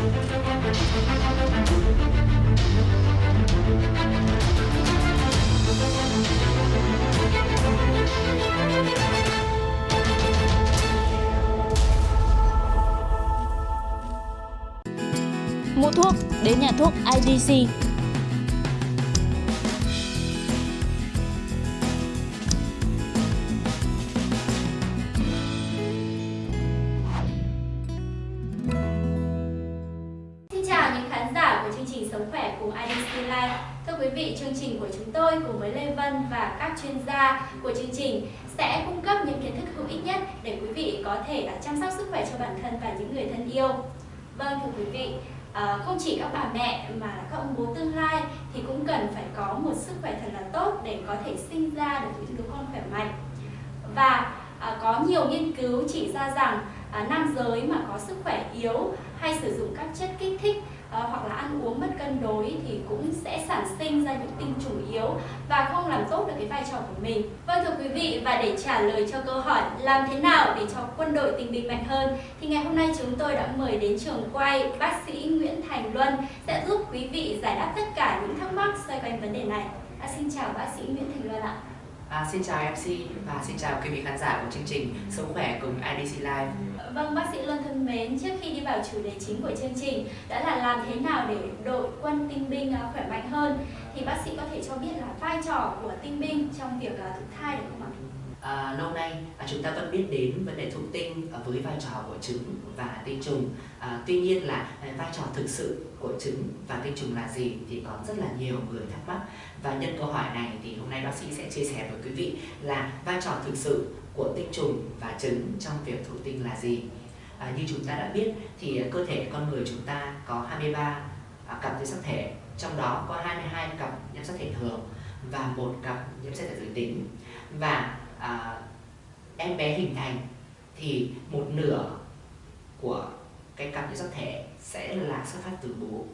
Mua thuốc đến nhà thuốc IDC. Sống khỏe cùng IDC Life. Thưa quý vị, chương trình của chúng tôi cùng với Lê Vân và các chuyên gia của chương trình sẽ cung cấp những kiến thức hữu ích nhất để quý vị có thể là chăm sóc sức khỏe cho bản thân và những người thân yêu. Vâng thưa quý vị, à, không chỉ các bà mẹ mà các ông bố tương lai thì cũng cần phải có một sức khỏe thật là tốt để có thể sinh ra được những đứa con khỏe mạnh. Và à, có nhiều nghiên cứu chỉ ra rằng à, nam giới mà có sức khỏe yếu hay sử dụng các chất kích thích à, hoặc là ăn uống mất cân đối thì cũng sẽ sản sinh ra những tinh trùng yếu và không làm tốt được cái vai trò của mình. Vâng thưa quý vị và để trả lời cho câu hỏi làm thế nào để cho quân đội tình binh mạnh hơn thì ngày hôm nay chúng tôi đã mời đến trường quay bác sĩ Nguyễn Thành Luân sẽ giúp quý vị giải đáp tất cả những thắc mắc xoay quanh vấn đề này. À, xin chào bác sĩ Nguyễn Thành Luân ạ. À, xin chào MC và xin chào quý vị khán giả của chương trình Sống khỏe cùng IDC Live. Vâng, bác sĩ Luân thân mến, trước khi đi vào chủ đề chính của chương trình đã là làm thế nào để đội quân tinh binh à, khỏe mạnh hơn thì bác sĩ có thể cho biết là vai trò của tinh binh trong việc à, thụ thai được không ạ? À, lâu nay à, chúng ta vẫn biết đến vấn đề thụ tinh à, với vai trò của trứng và tinh trùng. À, tuy nhiên là à, vai trò thực sự của trứng và tinh trùng là gì thì có rất là nhiều người thắc mắc và nhân câu hỏi này thì hôm nay bác sĩ sẽ chia sẻ với quý vị là vai trò thực sự của tinh trùng và trứng trong việc thụ tinh là gì. À, như chúng ta đã biết thì à, cơ thể con người chúng ta có 23 à, cặp nhiễm sắc thể, trong đó có 22 cặp nhiễm sắc thể thường và một cặp nhiễm sắc thể giới tính và à, em bé hình thành thì một nửa của cái cặp nhiễm sắc thể sẽ là xuất phát từ bố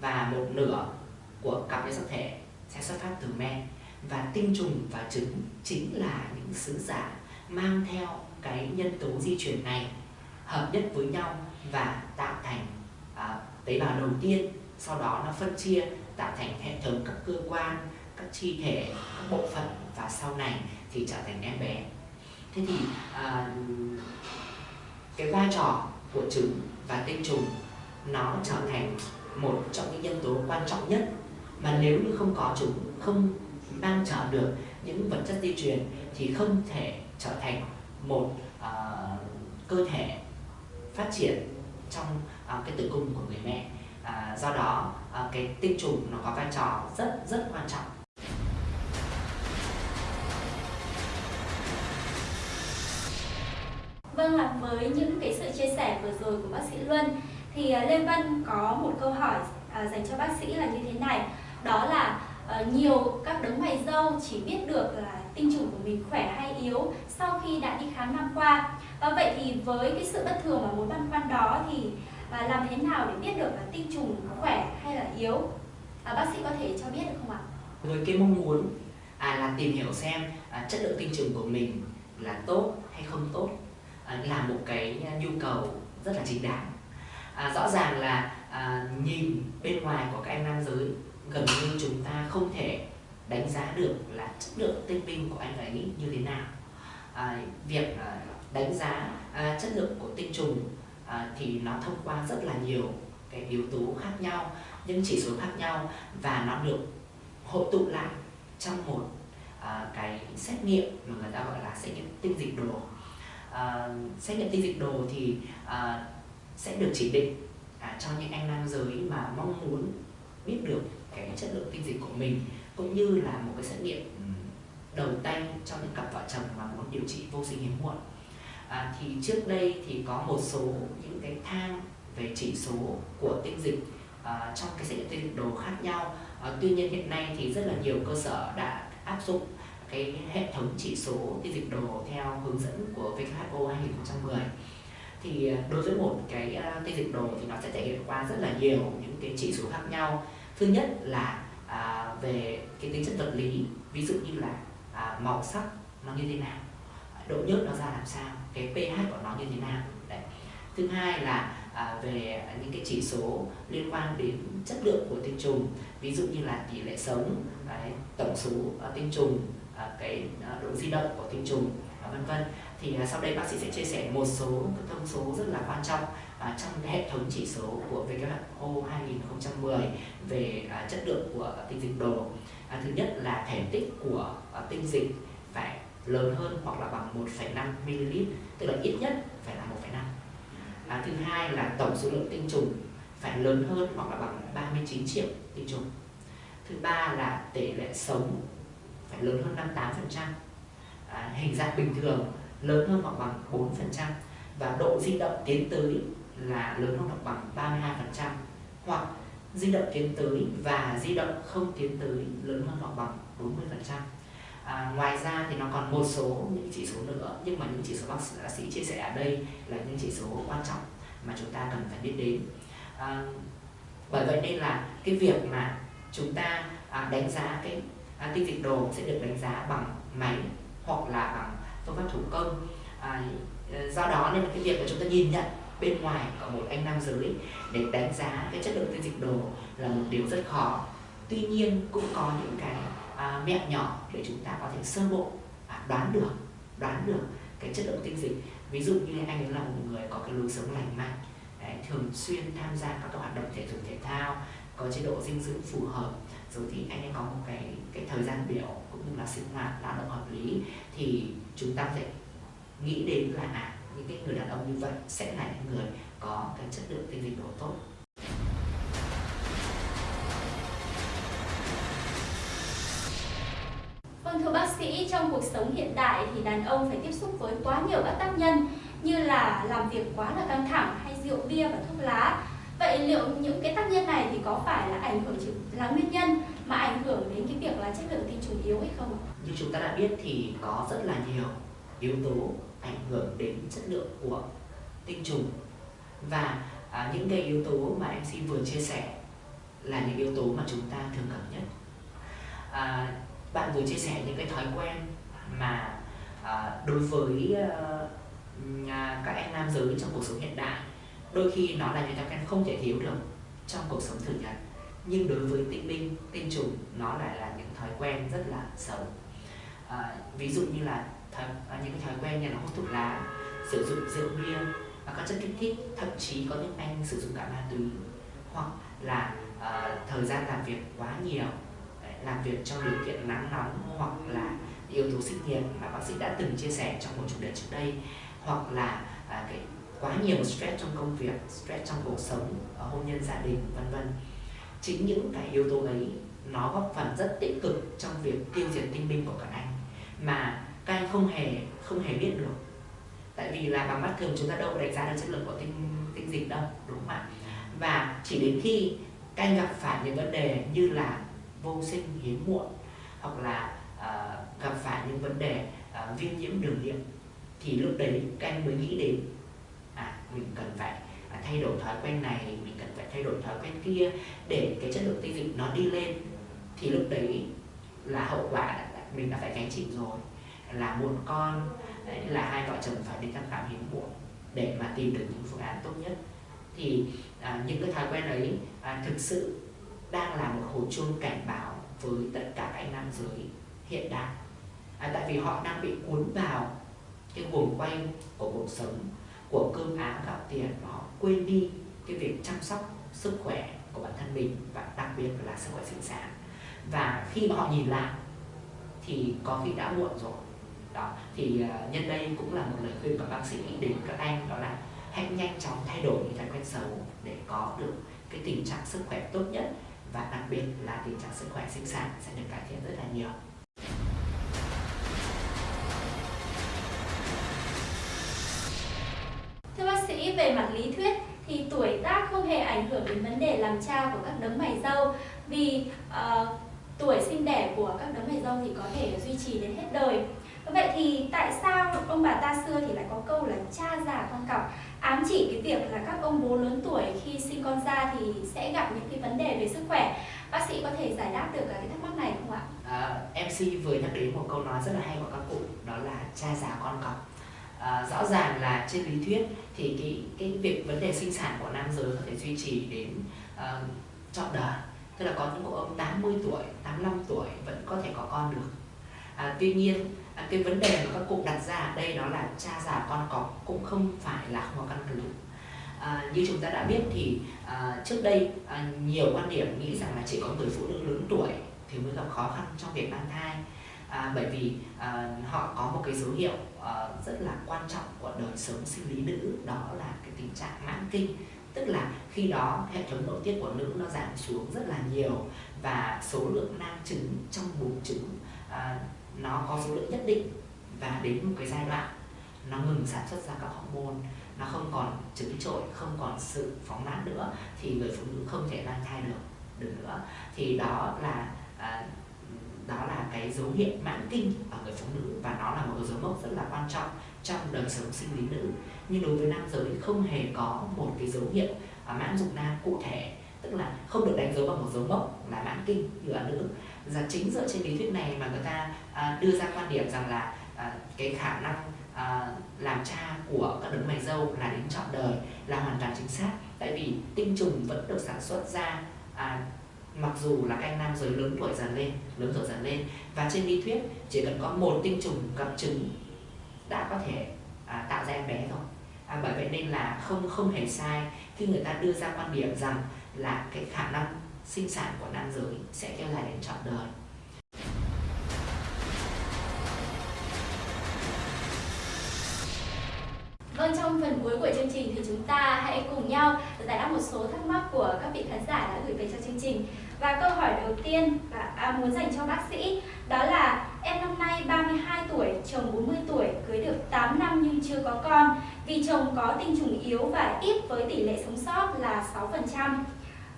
và một nửa của cặp nhiễm sắc thể sẽ xuất phát từ mẹ và tinh trùng và trứng chính là những sứ giả mang theo cái nhân tố di chuyển này hợp nhất với nhau và tạo thành à, tế bào đầu tiên sau đó nó phân chia tạo thành hệ thống các cơ quan các chi thể các bộ phận và sau này thì trở thành em bé. Thế thì à, cái vai trò của trứng và tinh trùng nó trở thành một trong những nhân tố quan trọng nhất mà nếu như không có chúng không mang trở được những vật chất di truyền thì không thể trở thành một uh, cơ thể phát triển trong uh, cái tử cung của người mẹ. Uh, do đó uh, cái tinh trùng nó có vai trò rất rất quan trọng. Vâng là với những cái sự chia sẻ vừa rồi của bác sĩ Luân thì à, Lê Vân có một câu hỏi à, dành cho bác sĩ là như thế này. Đó là ờ, nhiều các đấng mày dâu chỉ biết được là tinh trùng của mình khỏe hay yếu sau khi đã đi khám năm qua và vậy thì với cái sự bất thường và mối băn khoăn đó thì à, làm thế nào để biết được là tinh trùng khỏe hay là yếu? À, bác sĩ có thể cho biết được không ạ? với cái mong muốn à, là tìm hiểu xem à, chất lượng tinh trùng của mình là tốt hay không tốt là một cái nhu cầu rất là chính đáng. À, rõ ràng là à, nhìn bên ngoài của các anh nam giới gần như chúng ta không thể đánh giá được là chất lượng tinh binh của anh ấy như thế nào. À, việc à, đánh giá à, chất lượng của tinh trùng à, thì nó thông qua rất là nhiều cái yếu tố khác nhau những chỉ số khác nhau và nó được hội tụ lại trong một à, cái xét nghiệm mà người ta gọi là xét nghiệm tinh dịch đồ à, xét nghiệm tinh dịch đồ thì à, sẽ được chỉ định à, cho những anh nam giới mà mong muốn biết được cái chất lượng tinh dịch của mình cũng như là một cái xét nghiệm đầu tay cho những cặp vợ chồng mà muốn điều trị vô sinh hiếm muộn. À, thì trước đây thì có một số những cái thang về chỉ số của tinh dịch à, trong cái xét nghiệm tinh dịch đồ khác nhau. À, tuy nhiên hiện nay thì rất là nhiều cơ sở đã áp dụng cái hệ thống chỉ số tinh dịch đồ theo hướng dẫn của WHO 2010 thì à, đối với một cái à, cái tinh dịch đồ thì nó sẽ thể hiện qua rất là nhiều những cái chỉ số khác nhau thứ nhất là à, về cái tính chất vật lý ví dụ như là à, màu sắc nó như thế nào độ nhớt nó ra làm sao cái pH của nó như thế nào Đấy. thứ hai là à, về những cái chỉ số liên quan đến chất lượng của tinh trùng ví dụ như là tỷ lệ sống đấy, tổng số uh, tinh trùng À, cái à, độ di động của tinh trùng à, vân vân. Thì sau đây bác sĩ sẽ chia sẻ một số cái thông số rất là quan trọng trong hệ thống chỉ số của WHO 2010 về chất lượng của tinh dịch đồ. Thứ nhất là thể tích của tinh dịch phải lớn hơn hoặc là bằng 1,5 ml tức là ít nhất phải là 1,5 à, thứ hai là tổng số lượng tinh trùng phải lớn hơn hoặc là bằng 39 triệu tinh trùng. Thứ ba là tỷ lệ sống phải lớn hơn 58% à, hình dạng bình thường lớn hơn hoặc bằng 4% và độ di động tiến tới là lớn hơn hoặc bằng 32% hoặc di động tiến tới và di động không tiến tới lớn hơn hoặc bằng 40% À, ngoài ra thì nó còn một số những chỉ số nữa nhưng mà những chỉ số bác sĩ, chia sẻ ở đây là những chỉ số quan trọng mà chúng ta cần phải biết đến. À, bởi vậy nên là cái việc mà chúng ta à, đánh giá cái à, tinh dịch đồ sẽ được đánh giá bằng máy hoặc là bằng phương pháp thủ công. À, ờ, do đó nên là cái việc mà chúng ta nhìn nhận bên ngoài của một anh nam giới để đánh giá cái chất lượng tinh dịch đồ là một điều rất khó. Tuy nhiên cũng có những cái à, mẹo nhỏ để chúng ta có thể sơ bộ à, đoán được đoán được cái chất lượng tinh dịch. Ví dụ như anh ấy là một người có cái lối sống lành mạnh đấy, thường xuyên tham gia các hoạt động thể dục thể thao có chế độ dinh dưỡng phù hợp. Rồi thì anh ấy có một cái thời gian biểu cũng như là sinh hoạt lao động hợp lý thì chúng ta sẽ nghĩ đến là à, những cái người đàn ông như vậy sẽ là những người có cái chất lượng tinh dịch độ tốt Vâng thưa bác sĩ, trong cuộc sống hiện đại thì đàn ông phải tiếp xúc với quá nhiều các tác nhân như là làm việc quá là căng thẳng hay rượu bia và thuốc lá. Vậy liệu những cái tác nhân này thì có phải là ảnh hưởng là nguyên nhân mà ảnh hưởng đến cái việc là chất lượng tinh trùng yếu hay không ạ? Như chúng ta đã biết thì có rất là nhiều yếu tố ảnh hưởng đến chất lượng của tinh trùng và à, những cái yếu tố mà em xin vừa chia sẻ là những yếu tố mà chúng ta thường gặp nhất. À, bạn vừa chia sẻ những cái thói quen mà à, đối với à, các anh nam giới trong cuộc sống hiện đại đôi khi nó là những thói quen không thể thiếu được trong cuộc sống thường nhật nhưng đối với tinh binh, tinh trùng nó lại là những thói quen rất là xấu à, ví dụ như là thói, à, những cái thói quen như là hút thuốc lá sử dụng rượu bia và các chất kích thích thậm chí có những anh sử dụng cả ma túy hoặc là à, thời gian làm việc quá nhiều làm việc trong điều kiện nắng nóng hoặc là yếu tố sinh nhiệt mà bác sĩ đã từng chia sẻ trong một chủ đề trước đây hoặc là à, cái quá nhiều stress trong công việc, stress trong cuộc sống, ở hôn nhân gia đình vân vân. Chính những cái yếu tố ấy nó góp phần rất tích cực trong việc tiêu diệt tinh binh của các anh mà các anh không hề không hề biết được. Tại vì là bằng mắt thường chúng ta đâu đánh giá được chất lượng của tinh tinh dịch đâu, đúng không ạ? Và chỉ đến khi các anh gặp phải những vấn đề như là vô sinh hiếm muộn hoặc là uh, gặp phải những vấn đề uh, viêm nhiễm đường niệm thì lúc đấy các anh mới nghĩ đến à mình cần phải à, thay đổi thói quen này mình thay đổi thói quen kia để cái chất lượng tinh dịch nó đi lên thì lúc đấy là hậu quả mình đã phải gánh chịu rồi. Là muộn con đấy, là hai vợ chồng phải đi thăm khám hiếm muộn để mà tìm được những phương án tốt nhất. Thì à, những cái thói quen ấy à, thực sự đang là một hồi chuông cảnh báo với tất cả các nam giới hiện đại à, tại vì họ đang bị cuốn vào cái guồng quay của cuộc sống của cơm áo gạo tiền và họ quên đi cái việc chăm sóc sức khỏe của bản thân mình và đặc biệt là sức khỏe sinh sản và khi mà họ nhìn lại thì có khi đã muộn rồi đó thì uh, nhân đây cũng là một lời khuyên của bác sĩ đến các anh đó là hãy nhanh chóng thay đổi những thói quen xấu để có được cái tình trạng sức khỏe tốt nhất và đặc biệt là tình trạng sức khỏe sinh sản sẽ được cải thiện rất là nhiều. Cha của các đấng mày râu vì uh, tuổi sinh đẻ của các đấng mày râu thì có thể duy trì đến hết đời. Vậy thì tại sao ông bà ta xưa thì lại có câu là cha già con cọc ám chỉ cái việc là các ông bố lớn tuổi khi sinh con ra thì sẽ gặp những cái vấn đề về sức khỏe. Bác sĩ có thể giải đáp được cái thắc mắc này không ạ? À, MC vừa nhắc đến một câu nói rất là hay của các cụ đó là cha già con cọc à, rõ ràng là trên lý thuyết thì cái cái việc vấn đề sinh sản của nam giới có thể duy trì đến uh, trọn đời. Tức là có những cụ ông 80 tuổi 85 tuổi vẫn có thể có con được. À, tuy nhiên à, cái vấn đề mà các cụ đặt ra ở đây đó là cha già con có cũng không phải là không có căn cứ. À, như chúng ta đã biết thì à, trước đây à, nhiều quan điểm nghĩ rằng là chỉ có người phụ nữ lớn tuổi thì mới gặp khó khăn trong việc mang thai. À, bởi vì à, họ có một cái dấu hiệu à, rất là quan trọng của đời sống sinh lý nữ đó là cái tình trạng mãn kinh tức là khi đó hệ thống nội tiết của nữ nó giảm xuống rất là nhiều và số lượng nang trứng trong buồng trứng à, nó có số lượng nhất định và đến một cái giai đoạn nó ngừng sản xuất ra các hormone nó không còn trứng trội không còn sự phóng nát nữa thì người phụ nữ không thể mang thai được được nữa. Thì đó là à, đó là cái dấu hiệu mãn kinh ở người phụ nữ và nó là một dấu mốc rất là quan trọng trong đời sống sinh lý nữ. Nhưng đối với nam giới không hề có một cái dấu hiệu à, mãn dục nam cụ thể tức là không được đánh dấu bằng một dấu mốc là mãn kinh như ở nữ. Và chính dựa trên lý thuyết này mà người ta à, đưa ra quan điểm rằng là à, cái khả năng à, làm cha của các đấng mày dâu là đến trọn đời là hoàn toàn chính xác. Tại vì tinh trùng vẫn được sản xuất ra à, mặc dù là các anh nam giới lớn tuổi dần lên lớn tuổi dần lên và trên lý thuyết chỉ cần có một tinh trùng gặp trứng đã có thể à, tạo ra em bé rồi. À, bởi vậy nên là không không hề sai khi người ta đưa ra quan điểm rằng là cái khả năng sinh sản của nam giới sẽ kéo dài đến trọn đời. Vâng, trong phần cuối của chương trình thì chúng ta hãy cùng nhau giải đáp một số thắc mắc của các vị khán giả đã gửi về cho chương trình. Và câu hỏi đầu tiên và à, muốn dành cho bác sĩ đó là em năm nay 32 tuổi, chồng 40 tuổi, cưới được 8 năm nhưng chưa có con vì chồng có tinh trùng yếu và ít với tỷ lệ sống sót là 6%.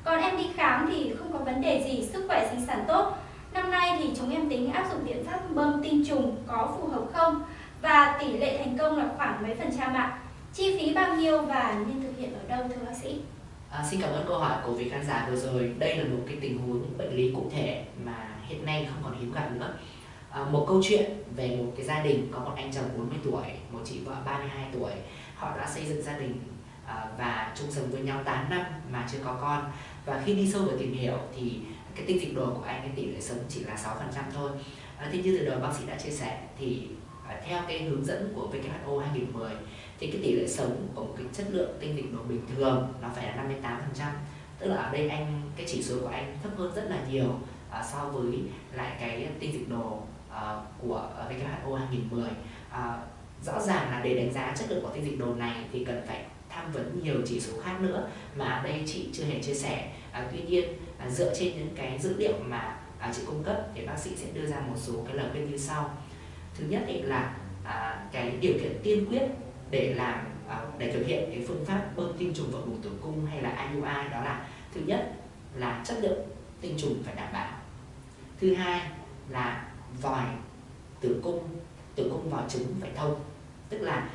Còn em đi khám thì không có vấn đề gì, sức khỏe sinh sản tốt. Năm nay thì chúng em tính áp dụng biện pháp bơm tinh trùng có phù hợp không? Và tỷ lệ thành công là khoảng mấy phần trăm ạ? Chi phí bao nhiêu và nên thực hiện ở đâu thưa bác sĩ? À, xin cảm ơn câu hỏi của vị khán giả vừa rồi. Đây là một cái tình huống bệnh lý cụ thể mà hiện nay không còn hiếm gặp nữa. À, một câu chuyện về một cái gia đình có một anh chồng 40 tuổi, một chị vợ 32 tuổi. Họ đã xây dựng gia đình à, và chung sống với nhau 8 năm mà chưa có con. Và khi đi sâu vào tìm hiểu thì cái tinh dịch đồ của anh cái tỷ lệ sống chỉ là 6% thôi. À, thế như từ đầu bác sĩ đã chia sẻ thì theo cái hướng dẫn của WHO 2010 thì cái tỷ lệ sống của một cái chất lượng tinh dịch đồ bình thường nó phải là 58% tức là ở đây anh cái chỉ số của anh thấp hơn rất là nhiều à, so với lại cái tinh dịch đồ à, của WHO 2010 à, rõ ràng là để đánh giá chất lượng của tinh dịch đồ này thì cần phải tham vấn nhiều chỉ số khác nữa mà ở đây chị chưa hề chia sẻ. À, tuy nhiên à, dựa trên những cái dữ liệu mà à, chị cung cấp thì bác sĩ sẽ đưa ra một số cái lời khuyên như sau thứ nhất ấy là à, cái điều kiện tiên quyết để làm à, để thực hiện cái phương pháp bơm tinh trùng vào buồng tử cung hay là IUI đó là thứ nhất là chất lượng tinh trùng phải đảm bảo. Thứ hai là vòi tử cung tử cung vòi trứng phải thông. Tức là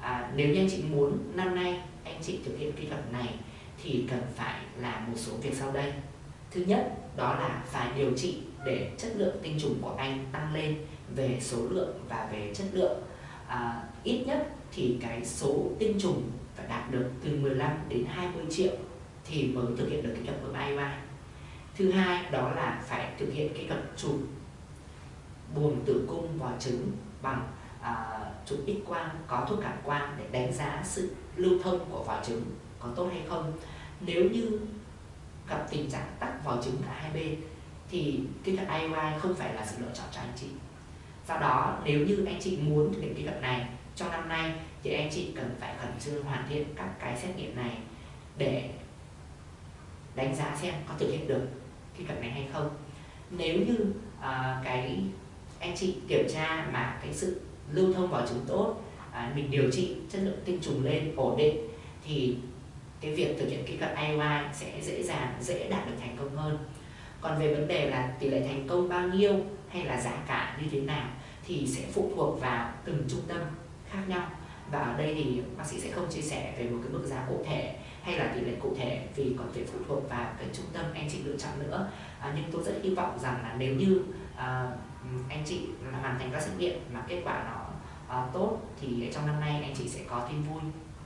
à, nếu như anh chị muốn năm nay anh chị thực hiện kỹ thuật này thì cần phải làm một số việc sau đây. Thứ nhất đó là phải điều trị để chất lượng tinh trùng của anh tăng lên về số lượng và về chất lượng à, ít nhất thì cái số tinh trùng phải đạt được từ 15 đến 20 triệu thì mới thực hiện được kỹ thuật bơm IUI. Thứ hai đó là phải thực hiện kỹ thuật chụp buồng tử cung vòi trứng bằng à, chụp X quang có thuốc cảm quang để đánh giá sự lưu thông của vòi trứng có tốt hay không. Nếu như gặp tình trạng tắc vòi trứng cả hai bên thì kỹ thuật IUI không phải là sự lựa chọn cho anh chị. Do đó nếu như anh chị muốn thực hiện kỹ thuật này trong năm nay thì anh chị cần phải khẩn trương hoàn thiện các cái xét nghiệm này để đánh giá xem có thực hiện được kỹ thuật này hay không. Nếu như uh, cái anh chị kiểm tra mà cái sự lưu thông vào trứng tốt uh, mình điều trị chất lượng tinh trùng lên ổn định thì cái việc thực hiện kỹ thuật IUI sẽ dễ dàng dễ đạt được thành công hơn. Còn về vấn đề là tỷ lệ thành công bao nhiêu hay là giá cả như thế nào thì sẽ phụ thuộc vào từng trung tâm khác nhau. Và ở đây thì bác sĩ sẽ không chia sẻ về một cái mức giá cụ thể hay là tỷ lệ cụ thể vì còn phải phụ thuộc vào cái trung tâm anh chị lựa chọn nữa. À, nhưng tôi rất hy vọng rằng là nếu như à, anh chị hoàn thành các xét nghiệm mà kết quả nó à, tốt thì trong năm nay anh chị sẽ có tin vui.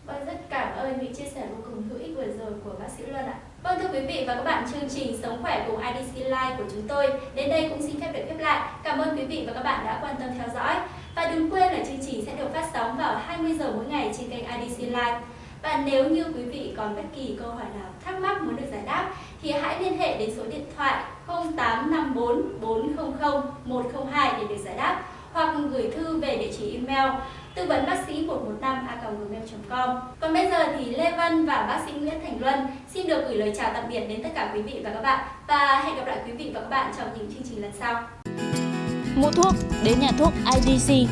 Vâng, rất cảm ơn những chia sẻ vô cùng hữu ích vừa rồi của bác sĩ Luân ạ. Vâng thưa quý vị và các bạn, chương trình Sống khỏe cùng IDC Live của chúng tôi đến đây cũng xin phép được khép lại. Cảm ơn quý vị và các bạn đã quan tâm theo dõi. Và đừng quên là chương trình sẽ được phát sóng vào 20 giờ mỗi ngày trên kênh IDC Live. Và nếu như quý vị còn bất kỳ câu hỏi nào thắc mắc muốn được giải đáp thì hãy liên hệ đến số điện thoại 0854 400 102 để được giải đáp hoặc gửi thư về địa chỉ email tư vấn bác sĩ 115 a gmail.com. Còn bây giờ thì Lê Văn và bác sĩ Nguyễn Thành Luân xin được gửi lời chào tạm biệt đến tất cả quý vị và các bạn và hẹn gặp lại quý vị và các bạn trong những chương trình lần sau. Mua thuốc, đến nhà thuốc IDC